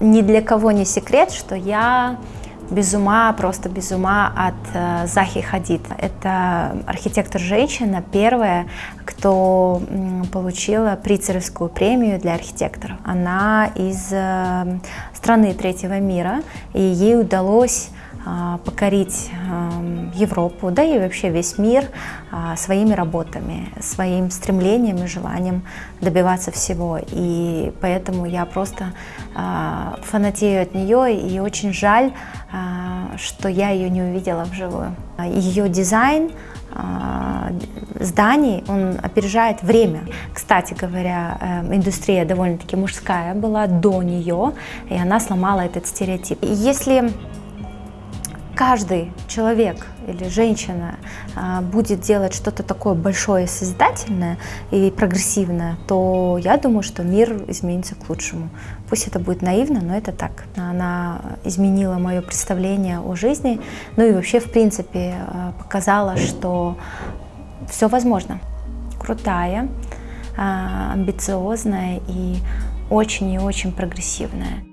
Ни для кого не секрет, что я без ума, просто без ума от э, Захи Хадид. Это архитектор-женщина, первая, кто получила Прицеровскую премию для архитекторов. Она из э, страны третьего мира, и ей удалось покорить Европу, да и вообще весь мир а, своими работами, своим стремлением и желанием добиваться всего. И поэтому я просто а, фанатею от нее, и очень жаль, что я ее не увидела вживую. Ее дизайн зданий, он опережает время. Кстати говоря, э, индустрия довольно-таки мужская была до нее, и она сломала этот стереотип. Если каждый человек или женщина а, будет делать что-то такое большое, созидательное и прогрессивное, то я думаю, что мир изменится к лучшему. Пусть это будет наивно, но это так. Она изменила мое представление о жизни, ну и вообще, в принципе, а, показала, что все возможно. Крутая, а, амбициозная и очень и очень прогрессивная.